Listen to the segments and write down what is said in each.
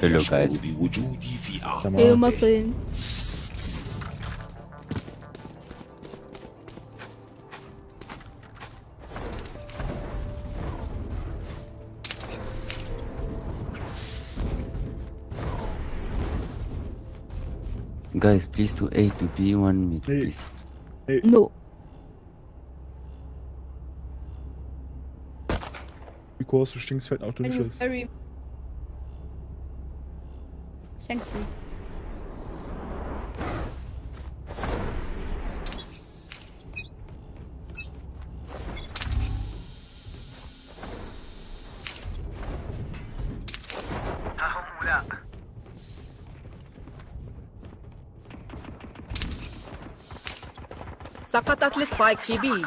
Hello guys. Hello friend. Guys, please to A to B one me, please. No. The du stinkst fett auf the Schiss. Thank you. سقطت السبايك في بي.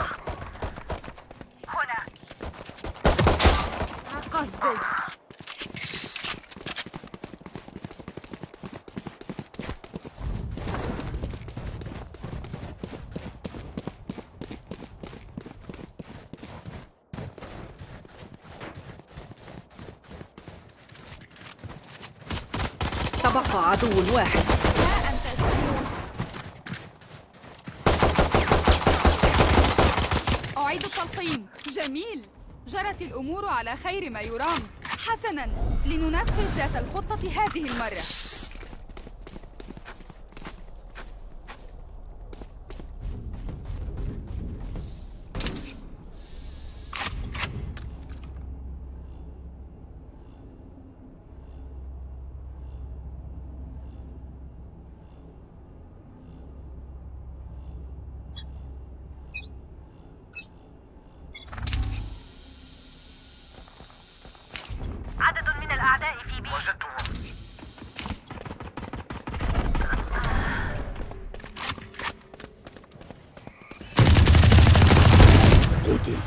تبقى عدو واحد. أعيد التلقيم. جميل. جرت الأمور على خير ما يرام. حسنا. لننفذ ذات الخطة هذه المرة عدد من الأعداء في بي قتل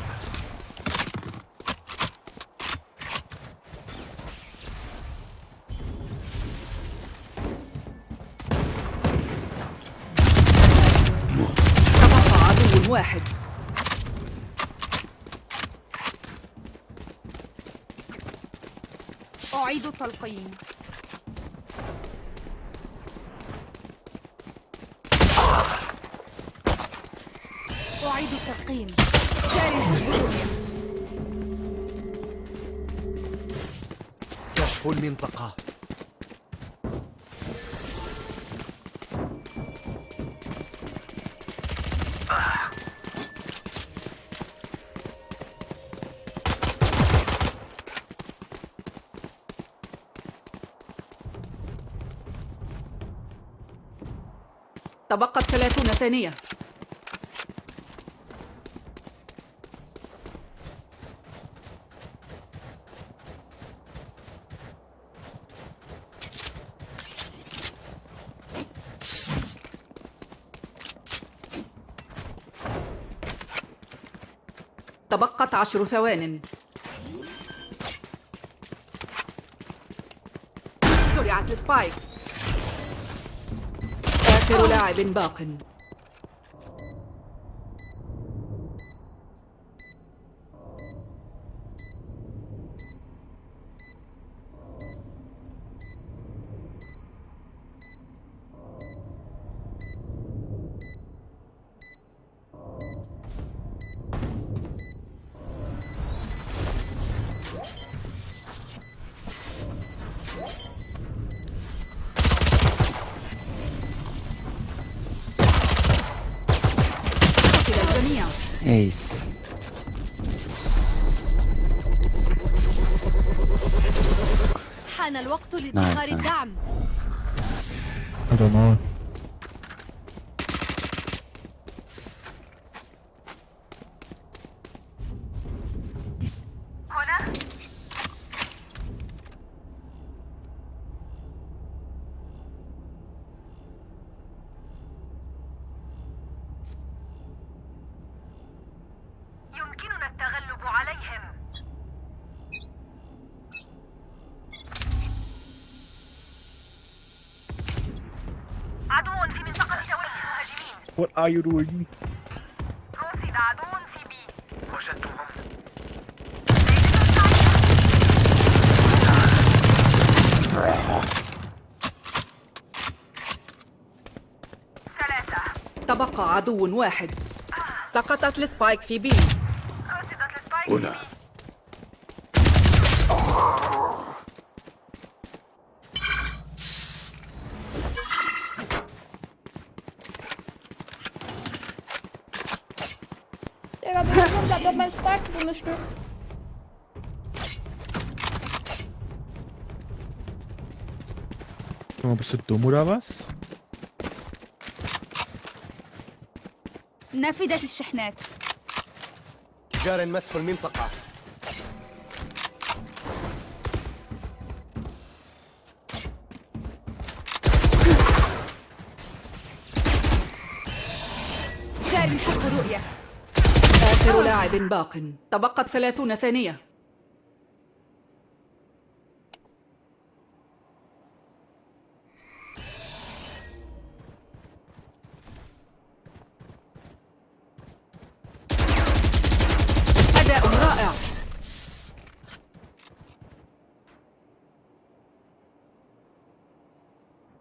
تبقى عدو واحد التلقيم أعيد التلقيم جاري الهجوم كشف المنطقة. تبقت ثلاثون ثانية. تبقت عشر ثوان. زرعت السبايك. آخر لاعب باق. are you doing? عدو في B وجدتهم ثلاثة تبقى عدو واحد. سقطت ال spike في B هنا. Meinem Spike dummes Stück. Sag mal, bist du dumm oder was? نفدت الشحنات جار مسح المنطقة باق. تبقت ثلاثون ثانية. أداء رائع.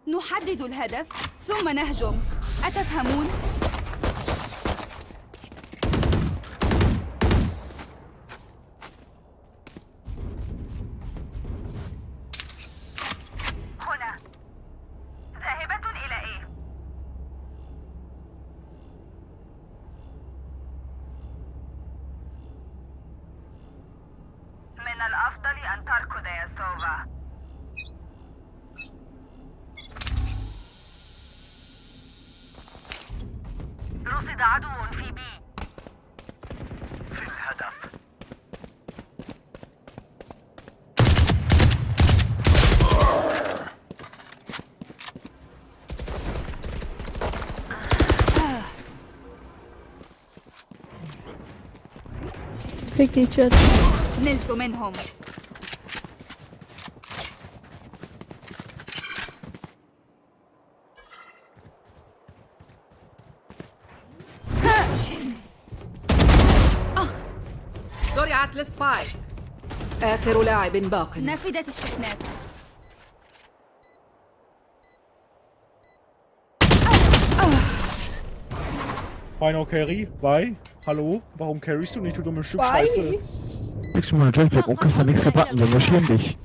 نحدد الهدف ثم نهجم. أتفهمون؟ هنا ذاهبة إلى إيه؟ من الأفضل أن تركض يا سوفا رصد عدو في بي في الهدف Die Chat. نلت منهم زرعت السبايك آخر لاعب باق نفدت الشحنات Final Carry, bei. Hallo? Warum carryst du nicht, du dumme Stück Bei. Scheiße? Kriegst du mal eine Jetpack und kriegst dann nichts gebacken, Junge, schäm dich.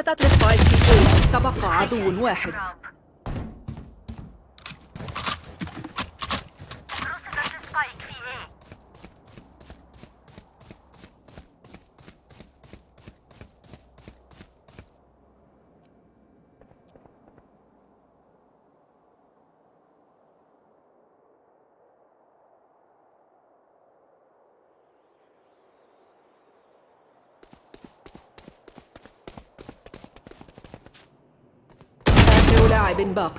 سقطت السبايك تبقى عدو واحد راب. رصدت السبايك في A آخر لاعب باق.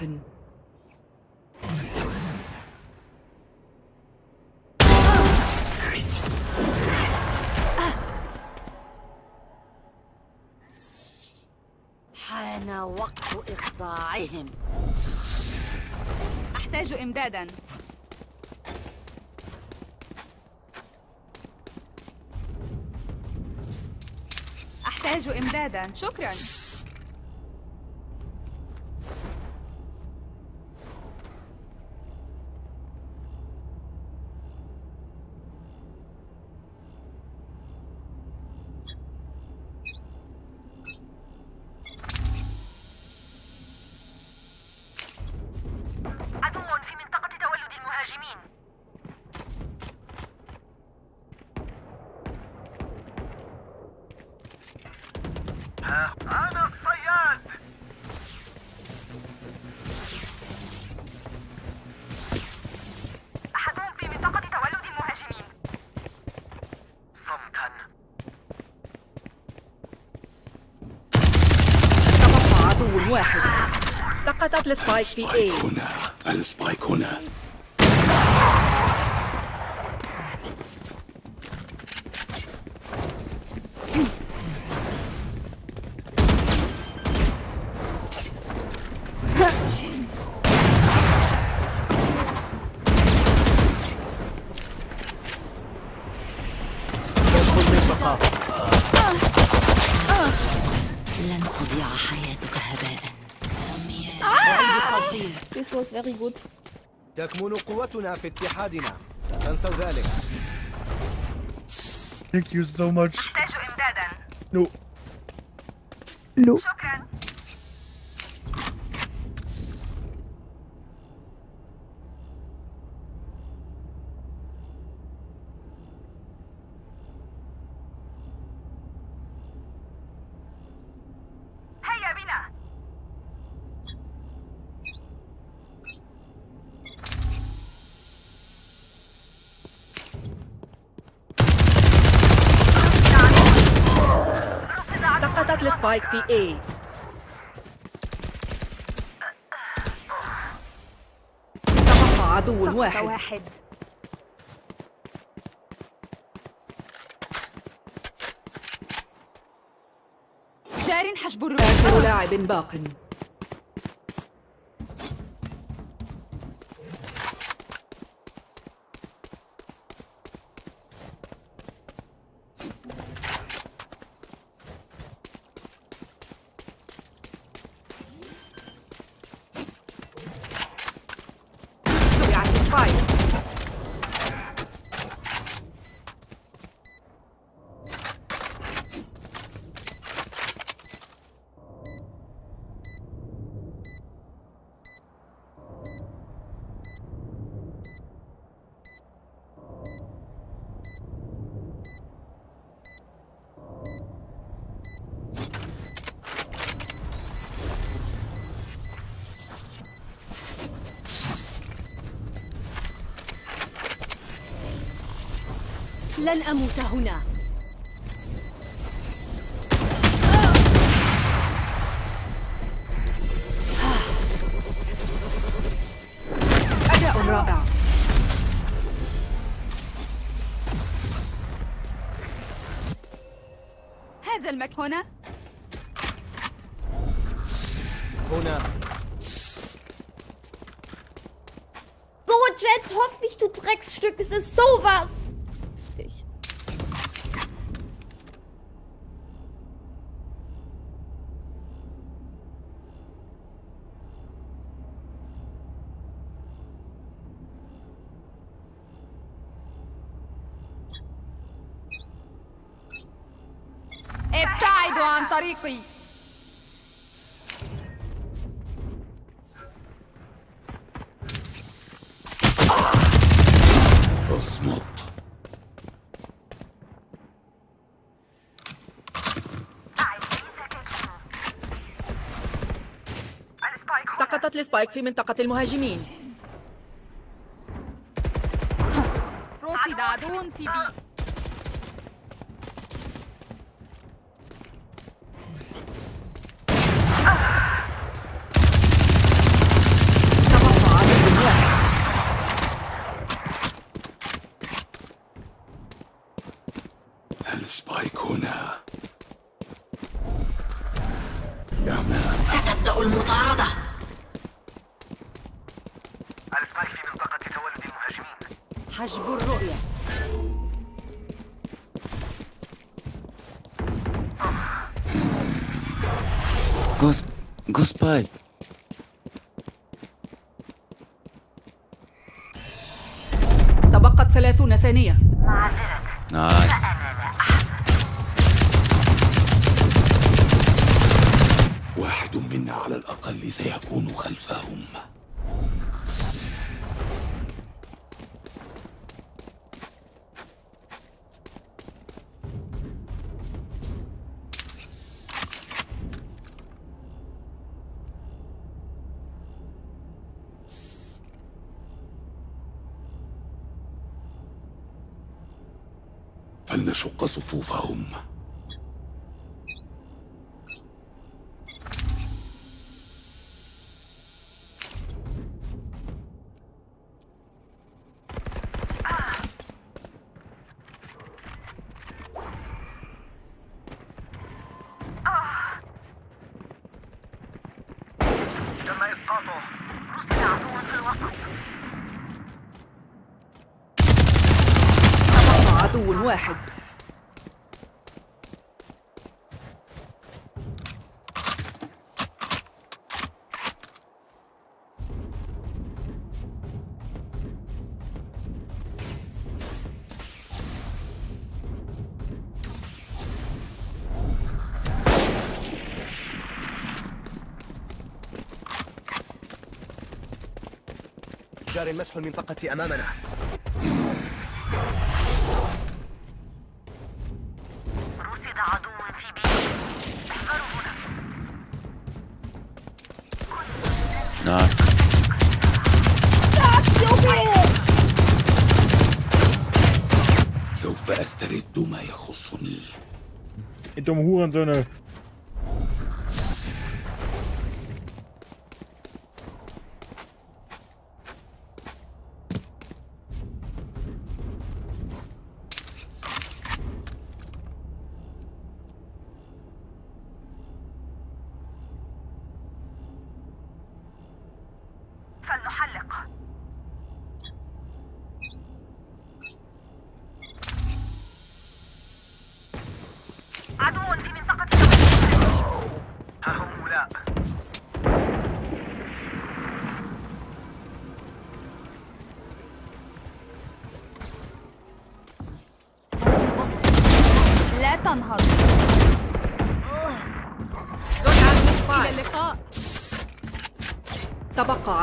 حان وقت إخضاعهم أحتاج إمدادا. أحتاج إمدادا. شكرا عدو في منطقة تولد المهاجمين ها أنا الصياد عدو واحد سقطت ال spike في A هنا ال spike هنا was very good. تكمن قوتنا في اتحادنا لا تنسوا ذلك Thank you so much. أحتاج إمدادا No. No. شكرا السبايك في A تبقى عدو واحد. واحد. جار حجب الرؤية. لاعب باق. لن أموت هنا أداء رائع هذا المكان هنا هنا So, Jet, hoffentlich, du Drecksstück. Es ist sowas. ابتعدوا عن طريقي. أصمت. سقطت السبايك في منطقة المهاجمين. رصد عدو في بي تبقى عدو واحد ال spike هنا. ستبدأ المطاردة. ال spike في منطقة تولد المهاجمين حجب الرؤية. Go, sp- go spy. تبقت ثلاثون ثانية. Nice. واحد على الأقل سيكون خلفهم. فلنشق صفوفهم. جار مسح المنطقة أمامنا رصد عدو في بي احذروا هنا. سوف أسترد ما يخصني dumme Hurensöhne. فلنحلق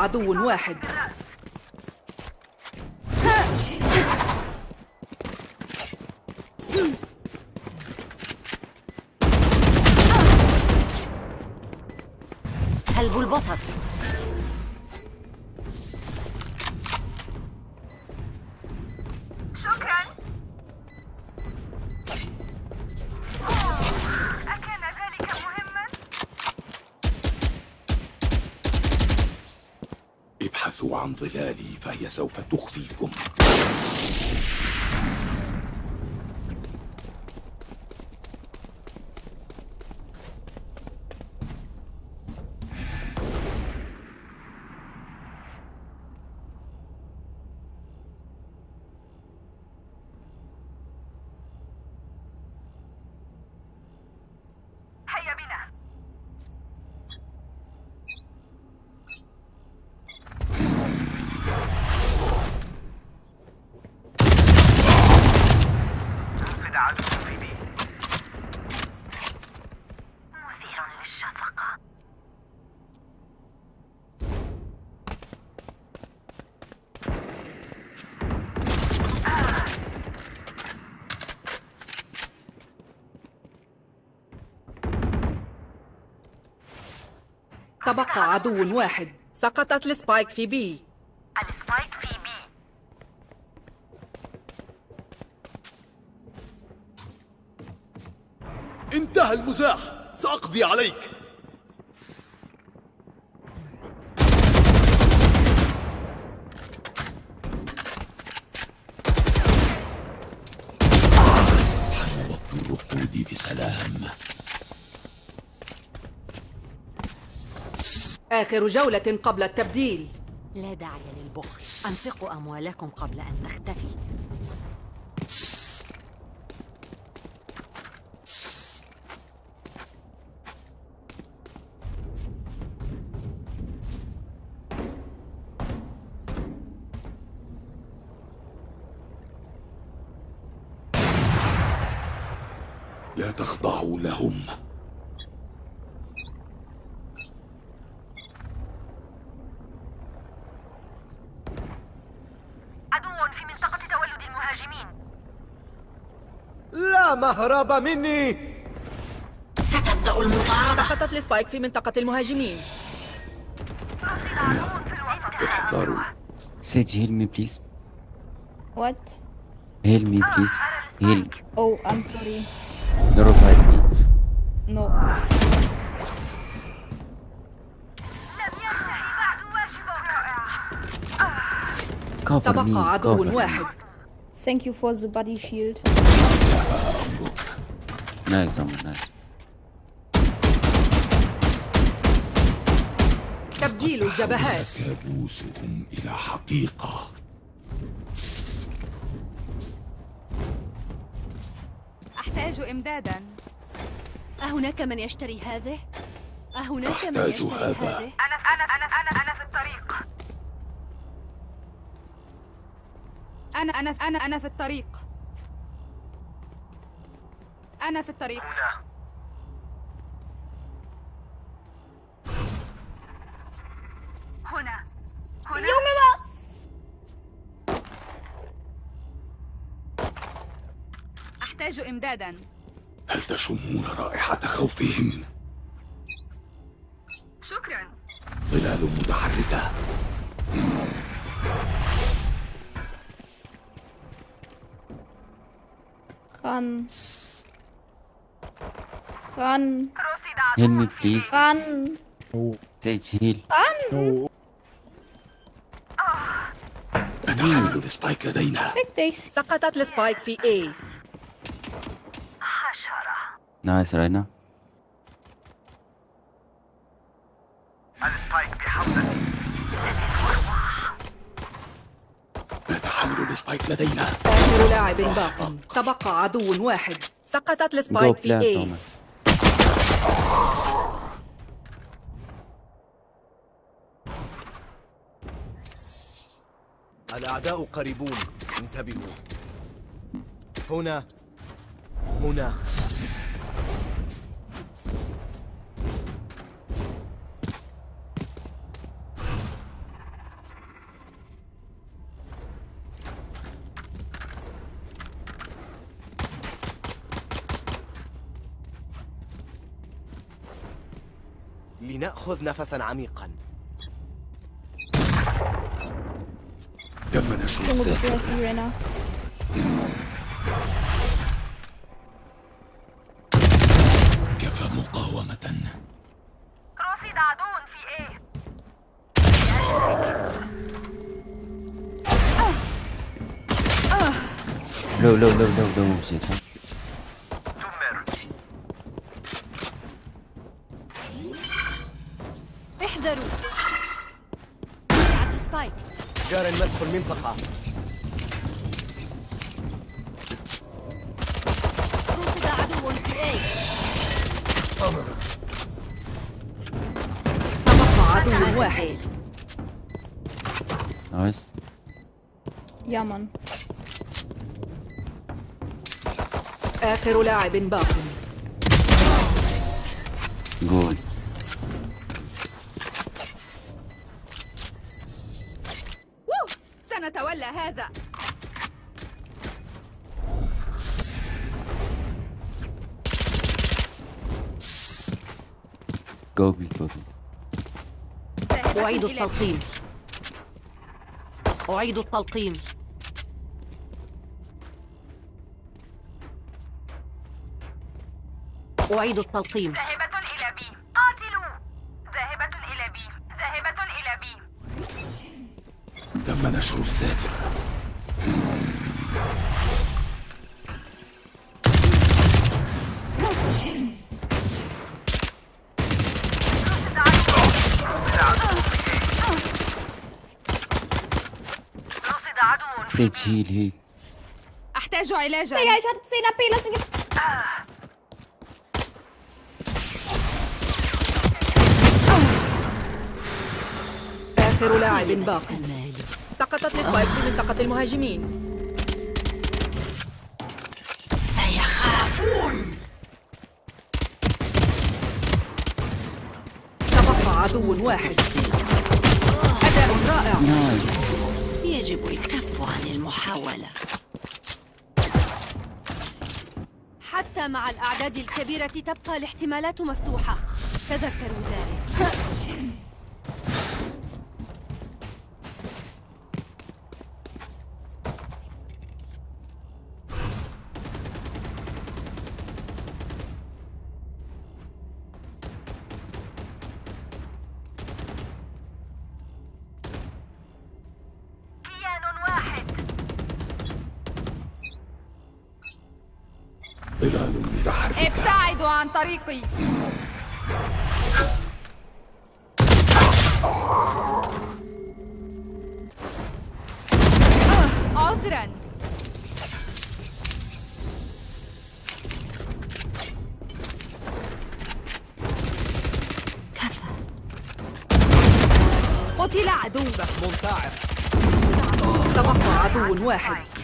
عدو واحد. ابحثوا عن ظلالي فهي سوف تخفيكم هيا بنا رصد عدو في B مثير للشفقة تبقى عدو واحد. سقطت ال spike في B. ال spike في B. انتهى المزاح. سأقضي عليك حان وقت الرقود بسلام آخر جولة قبل التبديل. لا داعي للبخل. أنفقوا أموالكم قبل أن تختفي لا تخضعوا لهم عدو في منطقة تولد المهاجمين لا مهرب مني ستبدأ المطاردة سقطت السبايك في منطقة المهاجمين احذروا please. Heal. Oh, I'm sorry. No revive me. No. لم ينتهي بعد واجبك رائع Cover me. تبقى عدو. واحد Thank you for the body shield. Nice, Amr, nice. تبديل تسجيل الجبهات كابوسهم إلى حقيقة أحتاج إمدادا أهناك من يشتري هذه؟ أهناك من أحتاج يشتري هذا. أنا أنا أنا أنا أنا في الطريق أنا أنا أنا أنا في الطريق. أنا في الطريق. هنا. هنا. Junge, was? أحتاج إمدادا. هل تشمون رائحة خوفهم؟ شكرا. ظلال متحركة. Ran. Ran. عدو me please. Ran. No, Sage heal. no. نتحمل السبايك لدينا. سقطت السبايك في A Nice Rainer. نتحمل لدينا. آخر لاعب باق. تبقى عدو واحد. سقطت السبايك في Roman. الأعداء قريبون. انتبهوا. هنا هنا. لنأخذ نفسا عميقا. تم نشر الذاكرة? كفى مقاومة. رصد عدو في A. Low, low, low, low, low جار مسح المنطقة رصد عدو في A. تبقى عدو واحد. Ja, Mann. آخر لاعب باق Good. وو! سنتولى هذا Go B, go B. ذاهبة أعيد. التلقيم. أعيد التلقيم. أعيد التلقيم. ذاهبة إلى بي. قاتلوا. ذاهبة إلى بي. ذاهبة إلى بي. تم نشر الذاكرة رصد heal, heal. أحتاج علاجا. Digga, ich hatte 10 AP, lass mich jetzt. آخر لاعب باق. سقطت السبايك في منطقة المهاجمين. تبقى عدو واحد. أداء رائع. Nice. يجب الكف عن المحاولة حتى مع الأعداد الكبيرة تبقى الاحتمالات مفتوحة. تذكروا ذلك. عن طريقي عذرا. كفى. قتل عدو سهم ساعر تبقى عدو واحد.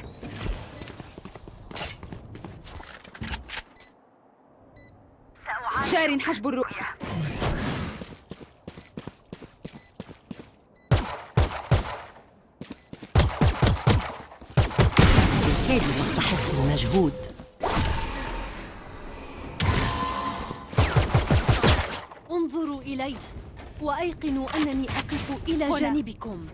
جار حجب الرؤية. الكيد يستحق المجهود. انظروا إلي وأيقنوا أنني أقف إلى. جانبكم.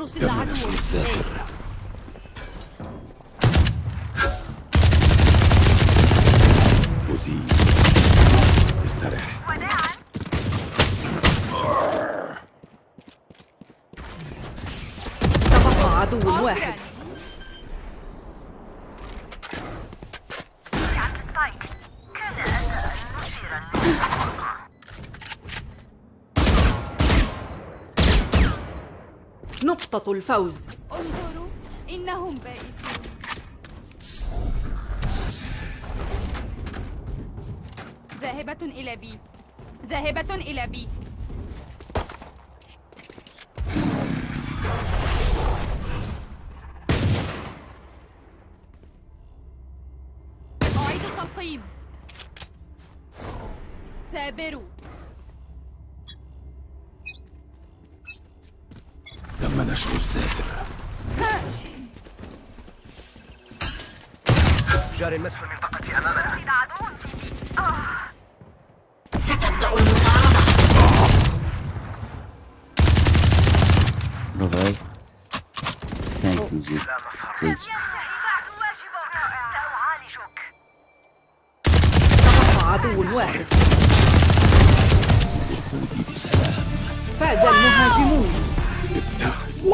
رصد عدو نشر الذاكرة أزيل استرح تبقى عدو واحد سبايك كان أداء مثيرا للمفارقة نقطة الفوز. انظروا إنهم بائسون. ذاهبة إلى بي. ذاهبة إلى بي. أعيد التلقيم. ثابروا جار مسح المنطقة أمامنا. عدو في بي ستبدأ المطاردة واجبك سأعالجك تبقى عدو واحد. بسلام فاز المهاجمون. ابتعد